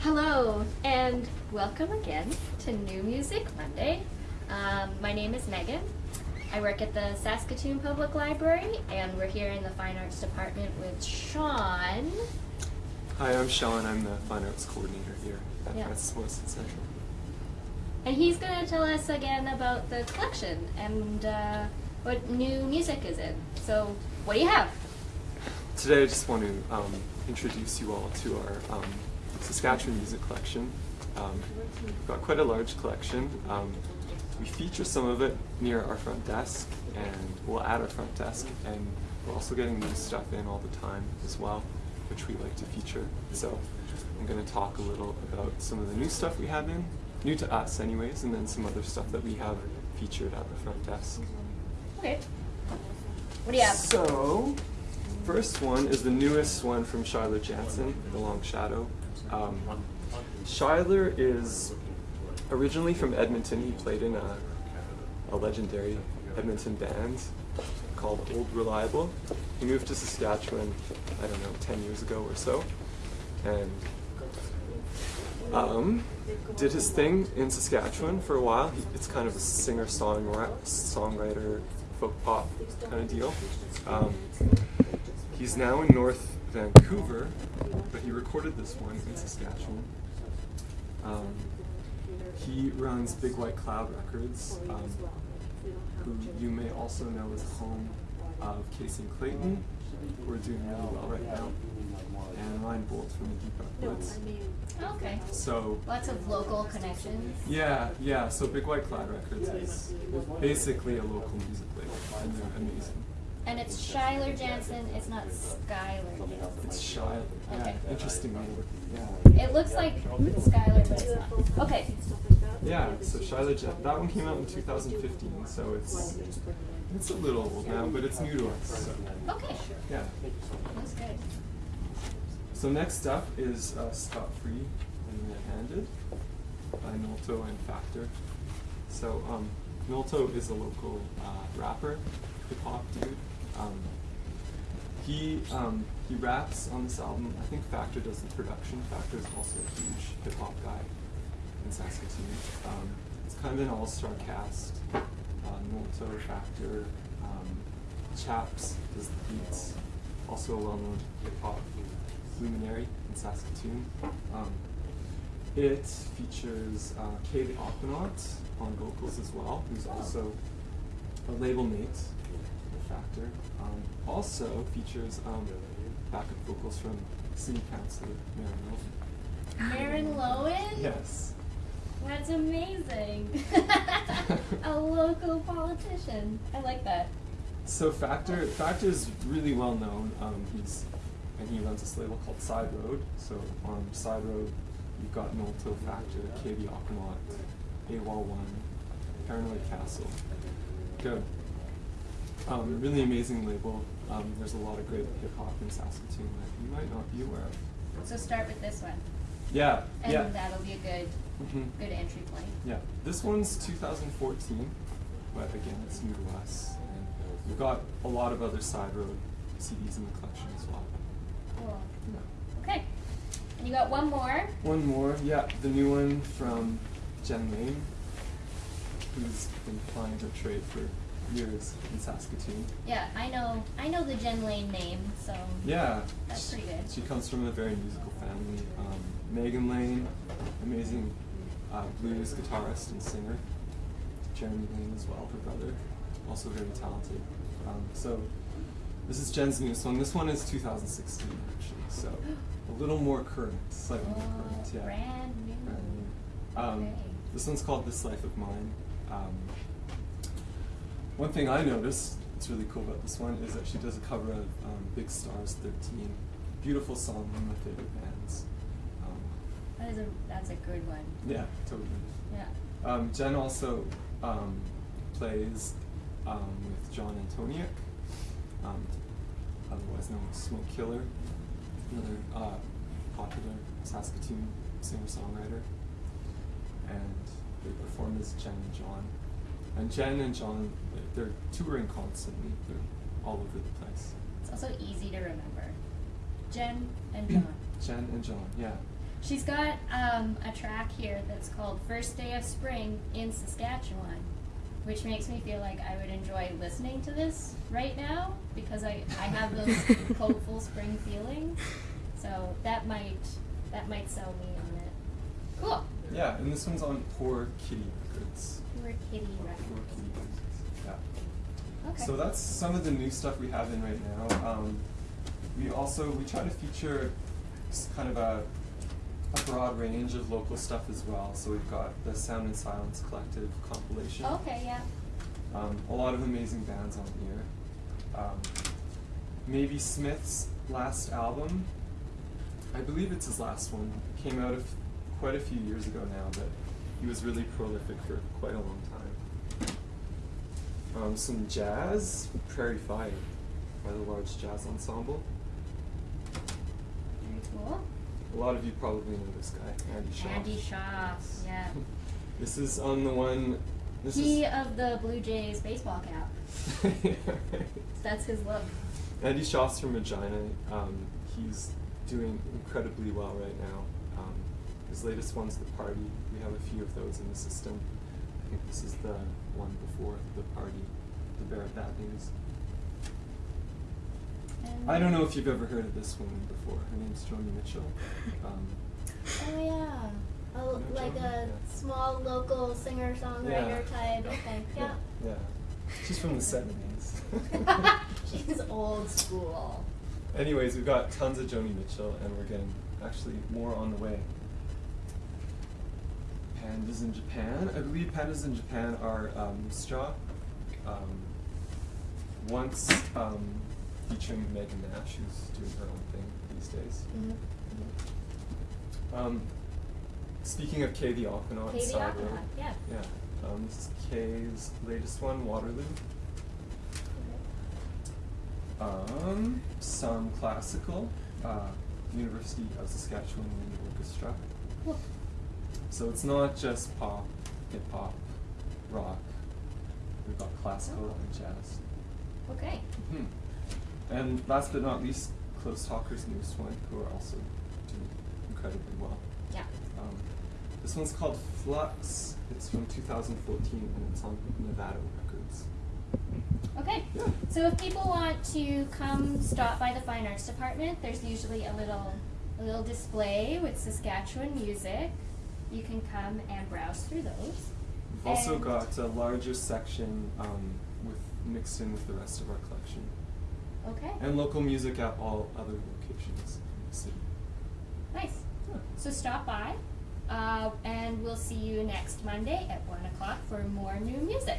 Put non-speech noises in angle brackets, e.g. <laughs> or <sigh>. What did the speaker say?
Hello, and welcome again to New Music Monday. Um, my name is Megan. I work at the Saskatoon Public Library, and we're here in the Fine Arts Department with Sean. Hi, I'm Sean. I'm the Fine Arts Coordinator here at Yeah. Morrison Central. And he's going to tell us again about the collection and uh, what new music is in. So, what do you have? Today I just want to um, introduce you all to our um, Saskatchewan music collection. Um, we've got quite a large collection. Um, we feature some of it near our front desk, and we'll add our front desk, and we're also getting new stuff in all the time as well, which we like to feature. So I'm going to talk a little about some of the new stuff we have in, new to us anyways, and then some other stuff that we have featured at the front desk. Okay. What do you have? So, first one is the newest one from Schuyler Jansen, The Long Shadow. Um, Schuyler is originally from Edmonton. He played in a, a legendary Edmonton band called Old Reliable. He moved to Saskatchewan, I don't know, 10 years ago or so, and um, did his thing in Saskatchewan for a while. He, it's kind of a singer songwriter folk pop kind of deal. Um, he's now in North Vancouver, but he recorded this one in Saskatchewan. Um, he runs Big White Cloud Records, um, who you may also know as home of Kacy and Clayton, who are doing really well right now, and Ryan Boldt from the Deep Dark Woods. Okay. So Lots of local connections. yeah, yeah. So Big White Cloud Records is basically a local music label, and they're amazing. And it's Schuyler Jansen, it's not Skylar Jansen. It's shy. Yeah, interesting name. Yeah. It looks like Skylar, but it's not. Okay. Yeah. So Shiloh Jet. That one came out in 2015, so it's it's a little old now, but it's new to us. So Okay. yeah. That's good. So next up is uh, Scott Free and Red Handed by Nolto and Factor. So um, Nolto is a local uh, rapper, hip hop dude. Um, he um, he raps on this album. I think Factor does the production. Factor is also a huge hip hop guy in Saskatoon. Um, it's kind of an all star cast. Uh, Nolto, Factor, um, Chaps does the beats. Also a well known hip hop luminary in Saskatoon. Um, it features uh, Kay the Aquanaut on vocals as well, who's also a label mate Factor. Um, also features um, backup vocals from City Councilor Mary Milton. Mairin Loewen? Yes. That's amazing. <laughs> a local politician. I like that. So Factor Factor is really well known. Um, he's and he runs this label called Side Road. So on Side Road, you've got Nolto Factor, KB Aquanaut, AWOL One, Paranoid Castle. Good. Um, really amazing label. Um, there's a lot of great hip hop in Saskatoon that you might not be aware of. So start with this one. Yeah, And yeah. that'll be a good Mhm. good entry point. Yeah, this one's 2014, but again, it's new to us. And we've got a lot of other side road CDs in the collection as well. Cool. Yeah. Okay. And you got one more. One more, yeah, the new one from Jen Lane, who's been plying her trade for years in Saskatoon. Yeah, I know I know the Jen Lane name, so Yeah, That's she- pretty good. She comes from a very musical family. Um, Megan Lane, amazing uh, blues guitarist and singer. Jeremy Lane as well, her brother, also very talented. Um, so this is Jen's new song. This one is 2016 actually, so a little more current, slightly more Oh, current. Yeah. brand new. Brand new. Um, Okay. This one's called This Life of Mine. One thing I noticed, that's really cool about this one, is that she does a cover of um, Big Stars 13. Beautiful song, one of my favorite bands. Um, that is a that's a good one. yeah, totally. Yeah. Um, Jen also um, plays um, with John Antoniuk, um, otherwise known as Smoke Killer, another uh, popular Saskatoon singer-songwriter. And they perform as Jen and John. And Jen and John, they're touring constantly. They're all over the place. It's also easy to remember. Jen and <clears throat> John. Jen and John, yeah. She's got um, a track here that's called First Day of Spring in Saskatchewan, which makes me feel like I would enjoy listening to this right now because I, I have those <laughs> hopeful spring feelings. So that might that might sell me on it. Cool. Yeah, and this one's on Poor Kitty Records. Poor kitty Poor records. Kitty Records. Yeah. Okay. So that's some of the new stuff we have in right now. Um, we also we try to feature kind of a, a broad range of local stuff as well. So we've got the Sound and Silence Collective compilation. Okay, yeah. Um, a lot of amazing bands on here. Um, maybe Smith's last album, I believe it's his last one, came out of quite a few years ago now, but he was really prolific for quite a long time. Um, some jazz, Prairie Fire by the Large Jazz Ensemble. Very cool. A lot of you probably know this guy, Andy Shauf. Andy Shauf, yeah. <laughs> This is on the one. This he is. of the Blue Jays baseball cap. <laughs> That's his look. Andy Shauf's from Regina. Um, he's doing incredibly well right now. Um, his latest one's The Party. We have a few of those in the system. I think this is the one before The Party, The Bearer of Bad News. And I don't know if you've ever heard of this woman before. Her name's Joni Mitchell. Um, Oh yeah. Oh, No, like Joan, a yeah. small local singer songwriter Yeah. type. Okay. <laughs> Yeah. yeah. She's from the 70s. <laughs> <laughs> She's old school. Anyways, we've got tons of Joni Mitchell, and we're getting actually more on the way. Pandas in Japan. I believe pandas in Japan are um, Straw. Um, once um, featuring Megan Nash, who's doing her own thing these days. Mm-hmm. Um, speaking of Kay the Aquanaut, Kay the Side Aquanaut, yeah. Yeah. Um, this is Kay's latest one, Waterloo. Um, some classical, uh, University of Saskatchewan Orchestra. Cool. So it's not just pop, hip hop, rock. We've got classical and jazz. Okay. Mhm. And last but not least, Close Talker's newest one, who are also doing incredibly well. Yeah. Um, this one's called Flux. It's from 2014 and it's on Nevado Records. Okay. Yeah. So if people want to come stop by the fine arts department, there's usually a little a little display with Saskatchewan music. You can come and browse through those. We've also And- got a larger section um, with mixed in with the rest of our collection. Okay. And local music at all other locations in the city. Nice. Yeah. So stop by, uh, and we'll see you next Monday at one o'clock for more new music.